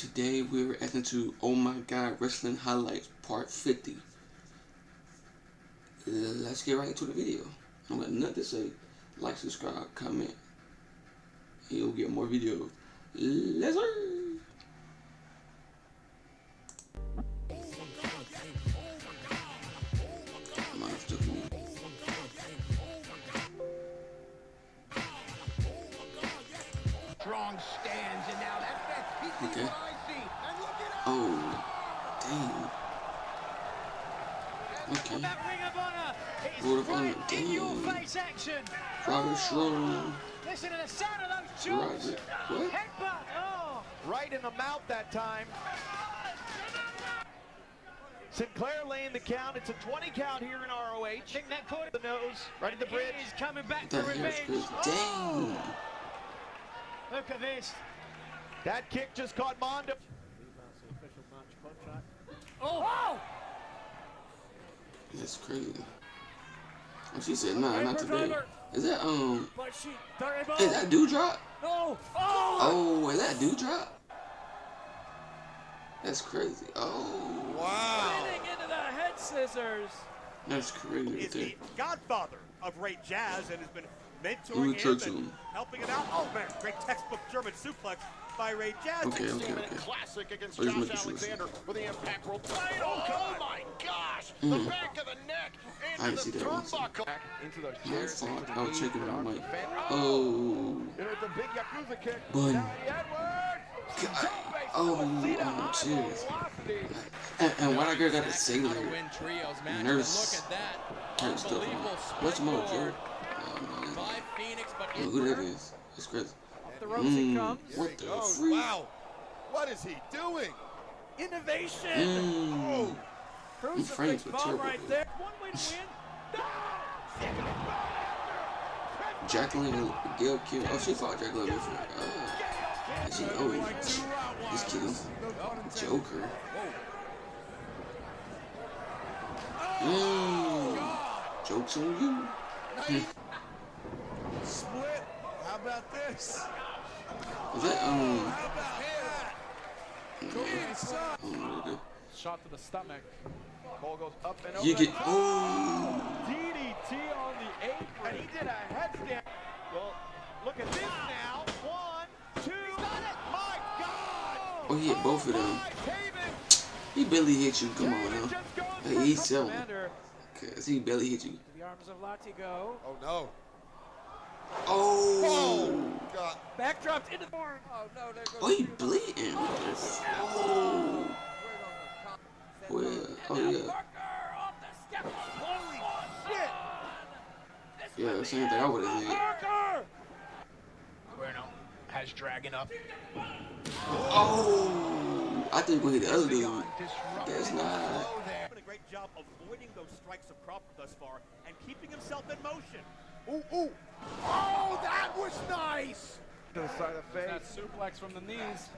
Today we're reacting to Oh My God Wrestling Highlights Part 50. Let's get right into the video. Am got nothing to say. Like, subscribe, comment. You'll get more videos. Let's go. Strong stands, and now that's Okay. Oh, dang. Okay. Ring of Honor, damn. Roderick Strong. Listen to the sound of those jumps. Robert, what? Headbutt. Oh. Right in the mouth that time. Sinclair laying the count. It's a 20 count here in ROH. Think that caught the nose, right at the bridge. He's coming back That hair's crazy. Oh. Dang. Look at this. That kick just caught Mondo. Oh! That's crazy. And she said, nah, not today. Is that, um, is that Doudrop? No! Oh! Oh, is that Doudrop? That's crazy. Oh. Wow. into the head scissors. That's crazy. Is the godfather of Ray Jazz and has been mentoring me him and him. helping him out. Oh man, great textbook German suplex by Ray Jazz. Okay, okay, okay. Classic against Oh, Josh making sure. Alexander with the impact roll title. Oh, my gosh! The Mm. back of the neck I into didn't the see that one. turnbuckle. Into those I chairs. thought into the I was knees, checking the my arms mic. of the fan. Oh. And with the big Yakuza kick. Bun. God. Oh, Suicida, oh, high And, and why that girl got a How to singular win trios matches. nurse Look at that. type stuff on? What's more, springboard Joe? Oh, man. by Phoenix, but I who that is. It's crazy. The ropes he Mm, comes. what the Oh, freak? wow. What is he doing? Innovation. Mm. Crucifix frames were bomb terrible, right there. One way to win. Jacqueline and Gail Kim. Oh, she fought Jacqueline before. Oh. And she, oh, this kid is Joker. Mmm. Jokes on you. Split. How about this? Is that, um, How about that? Go inside. I don't know what it is. Shot to the stomach. Cole goes up and over. You get, oh. DDT on the apron. And he did a headstand. Well, look at this now. One, two. My God. Oh, he hit both of them. He barely hit you. Come on now. Hey, he's some- selling. Komander Cause he barely hit you. the arms of Latigo. Oh, no. Oh. Oh, God. Backdropped into the horn. Oh no, there goes Oh, he bleeding. Oh. Well, oh yeah. Parker the steps. Holy shit. Yeah, same thing I would have did. Parker. Bueno has Dragon up. Oh. I think we hit the other dude. Disrupting That's not. flow there. Done a great job avoiding those strikes of Crawford thus far and keeping himself in motion. Ooh, ooh. Oh, that was nice. To the side of the That face. suplex from the knees.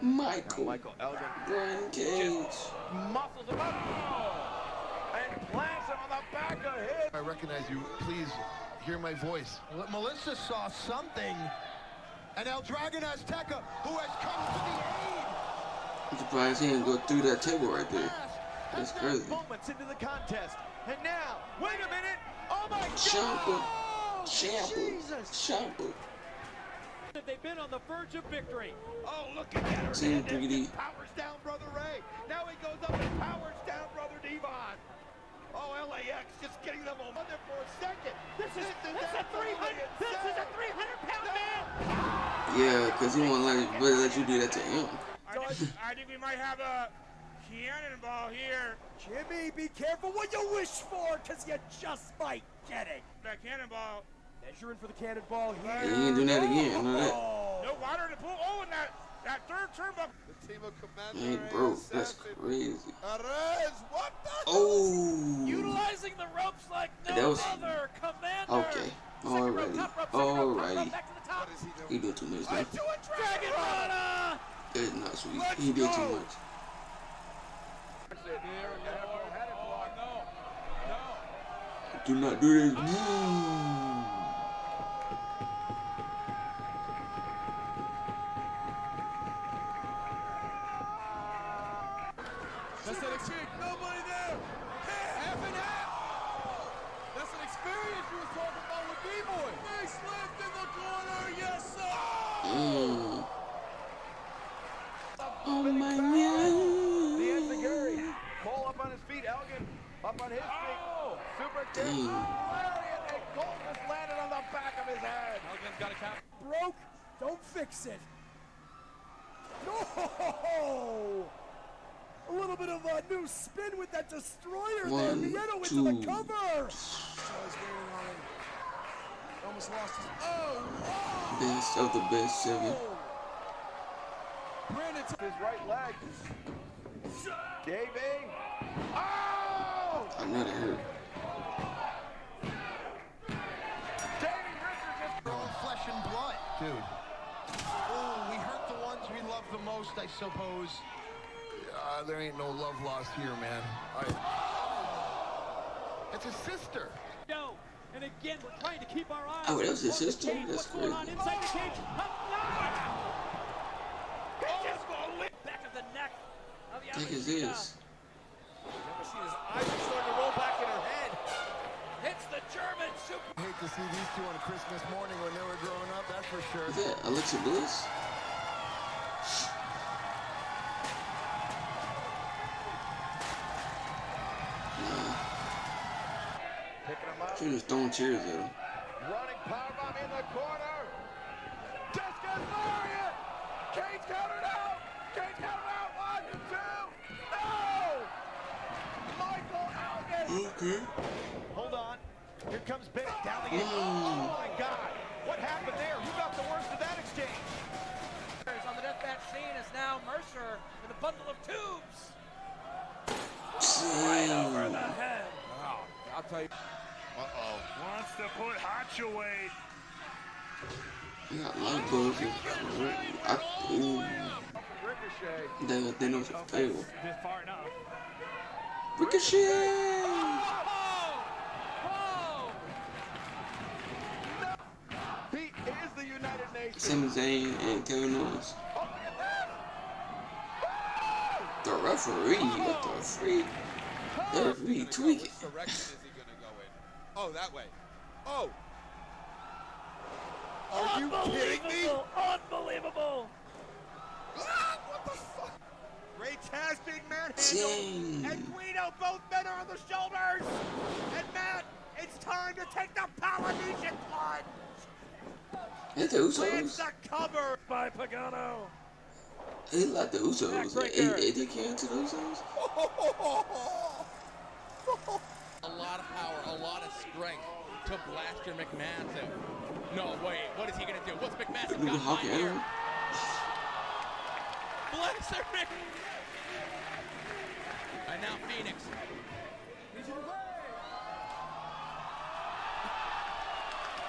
Michael. Michael Elgin Brian Cage. muscles him up oh, and plants him on the back of his. I recognize you. Please hear my voice. Melissa saw something. And El Dragon Azteca, who has come to the aid. I'm surprised he didn't go through that table right there. That's crazy. Moments into the contest. And now, wait a minute. Oh my Shampoo. God. Shampoo. Jesus. Shampoo. They've been on the verge of victory. Oh, look at that. Team Hernandez 3D. Powers down Brother Ray. Now he goes up and powers down Brother Devon. Oh, LAX just getting them on there for a second. This is, this is a 300. This is a 300 pound man. Yeah, cause he won't let really let you do that to him. I think, I think we might have a cannonball here. Jimmy, be careful what you wish for, because you just might get it. That cannonball. Measuring for the cannonball He here. ain't doing that again. I that. Oh, No water in the pool. Oh, and that, that third turnbuckle. The team of Komander He ain't broke. That's crazy. Arez, what the? Oh. Utilizing the ropes like no That was- other. Komander. Okay. Second rope, Alrighty. top rope, second rope, top rope, Alrighty. back to the top. What is he doing? Too much I now. do a Dragon Rana. It's not sweet. Let's He did too much. Do not do this. Oh. An experience. Nobody there. Half and half. That's an experience you was talking about with B-Boy. Big slipped in the corner. Yes, sir. Mm. Oh my The god. Enziguri. Cole up on his feet. Elgin up on his feet. Super kick. Dang. Lariat. And Cole just landed on the back of his head. Elgin's got a count. Broke, don't fix it. No! A little bit of a new spin with that destroyer there. One, Nieto into two. the cover. Oh, he's waiting on him. Almost lost his. Oh, wow. Best of the best seven. Brandon T- His right leg. Davey. Oh! I know that hurt. Davey Richards just We're all flesh and blood. Dude. Oh, we hurt the ones we love the most, I suppose. Uh, there ain't no love lost here, man. I... It's a sister. No. And again, we're trying to keep our eyes. Oh, that was his on the sister? cage. That's What's going on crazy. inside the cage? Back of the neck. of Heck is this? Never seen his eyes are starting to roll back in her head. Hits the German super. I hate to see these two on a Christmas morning when they were growing up, that's for sure. Is that Alexa Bliss? Picking him up. throwing chairs at him. Running powerbomb in the corner. Discus Lariat. Cage countered out. Cage countered out. One, two. No! Michael Elgin. Okay. Hold on. Here comes Big down the gate. Mm. Oh my God! What happened there? Who got the worst of that exchange? On the deathmatch scene is now Mercer with a bundle of tubes. Damn. head. I'll tell you. Uh-oh. Wants to put Hotch away. I got light bulbs. and- I, ooh, Ricochet. they got Thanos at the table. Bit far enough. Ricochet! He is the United Nations. Sami Zayn and Kevin Owens. Oh, look at that! The referee, what the freak? The referee tweaking. Which direction is he gonna go in? Oh, that way. Oh, Are you kidding me? Unbelievable. Ah, what the fuck? Great Taz being manhandled. And Guido, both men are on the shoulders. And Matt, it's time to take the Polynesian plunge. That's the Lands Usos. the cover. By Pagano. He like the Usos. Backbreaker. He, he came to the Usos. Oh, a lot of power, a lot of strength to Blaster McMassive. No, wait, what is he gonna do? What's McMassive Nigga got Hawk behind here? Blaster Mc... And now Phoenix.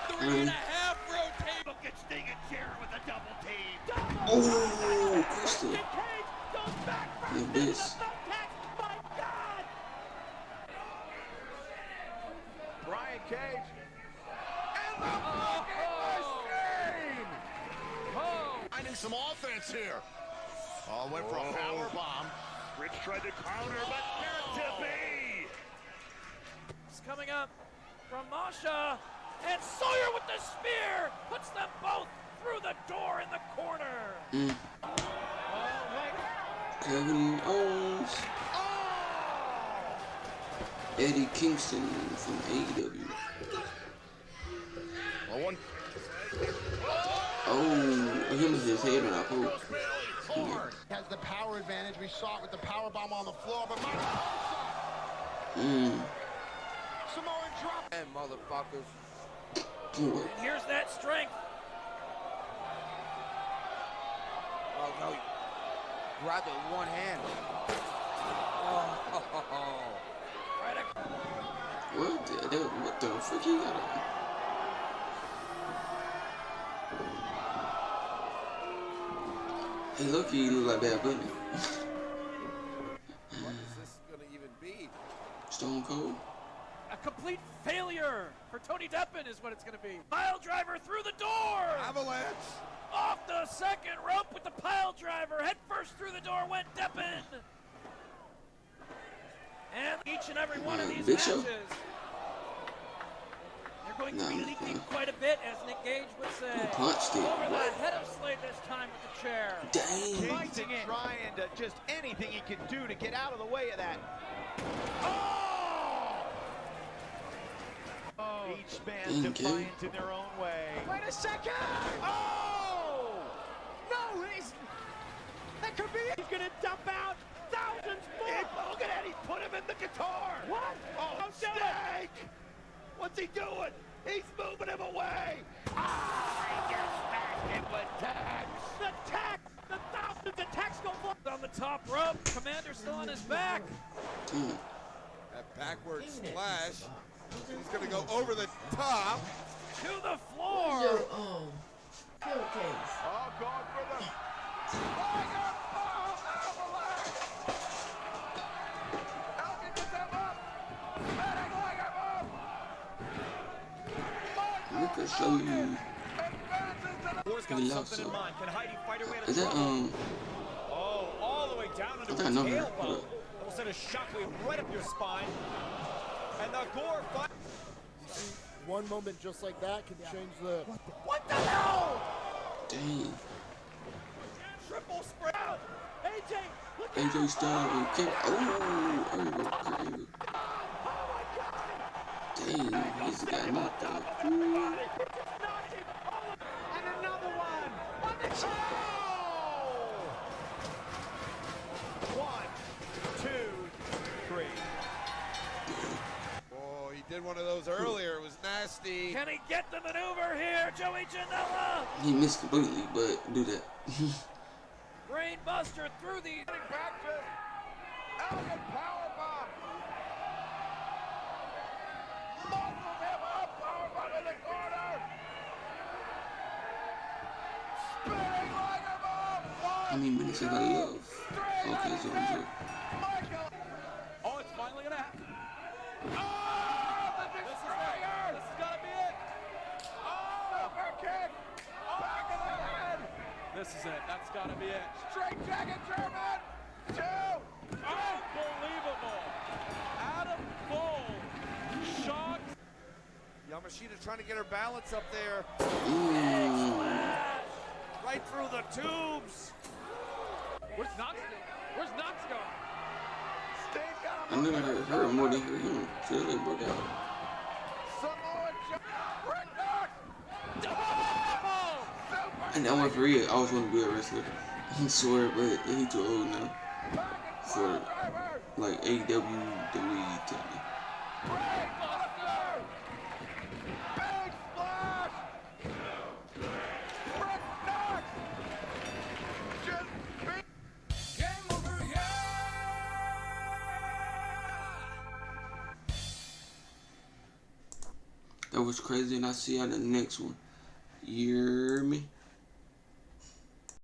Three and a half rotate. Look at Sting and Sharon with a double team. Oh, Crystal. Cage goes back first The into the best. thumbtack. My God. Brian Cage. And the fucking machine! Finding some offense here. Oh, went for a power bomb. Rich tried to counter, but not to be. It's coming up from Masha. And Sawyer with the spear puts them both through the door in the corner. Mm. Kevin Owens. Eddie Kingston from AEW. Well, one Oh, him with his head on our post. hard. Has the power advantage. We saw it with the power bomb on the floor, but my Mm. Samoan drop. And motherfuckers. Good. And here's that strength. Oh no. Grabbed it with one hand. Oh, Right ac- What the, that, what the frick he got on? Hey, look, he look like Bad Bunny. What is this gonna even be? Stone Cold. A complete failure for Tony Deppen is what it's going to be. Pile driver through the door. Avalanche. Off the second rope with the pile driver. Head first through the door went Deppen. And each and every one of these Big matches. Show. They're going No, to be no. quite a bit, as Nick Gage would say. He punched it. Over the head of Slade this time with the chair. Dang. Fighting it. Trying to just anything he can do to get out of the way of that. Oh! oh each man Dang, defiant in their own way. Wait a second! Oh! No, he's... That could be it. He's going to dump out thousands more. look at that. He put him in the guitar. What? Oh, Snake! What's he doing? He's moving him away. Ah! He gets back in with tags. The tag. The thousands of tags go for On the top rope, Komander still on his back. That backward splash. He's going to go over the top. To the floor. your pillowcase? Going for the Tiger Can Heidi fight her way out Is that um? Oh, all the way down into I think I know her. tailbone. It'll send a shockwave right up your spine. And the gore fight. One moment just like that can change the. What the hell? Dang. Triple spread. AJ, look AJ Styles and Kim. Oh, Angle, Kurt Angle. Dang, he's got knocked out. And another one. On the toe. One, two, three. Oh, he did one of those earlier. It was nasty. Can he get the maneuver here, Joey Janela? He missed completely, but do that. Brainbuster through the. Back How many minutes have I left? Okay, so. I'm good. Oh, it's finally gonna happen. Oh, the destroyer. This has gotta be it. Super oh, kick. Back of the head. This is it. That's gotta be it. Straight jacket German. Two. Unbelievable. Adam Cole shocked. Yamashita trying to get her balance up there. Ooh. Right through the tubes. Where's Knox going? Where's Knox going? Steve got I him. never heard her more than heard him. So they broke out. Samoa Joe. Rick Knox. Super And that one for real, I always want to be a wrestler. He swear, but he too old now. For driver. like AEW, WWE, was crazy, and I'll see you on the next one. You hear me?